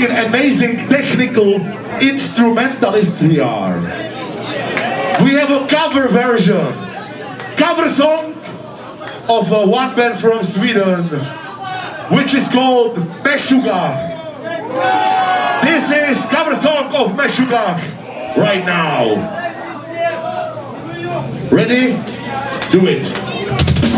fucking amazing technical instrumentalists we are. We have a cover version, cover song of a one band from Sweden, which is called Meshuggah. This is cover song of Meshuggah right now. Ready? Do it.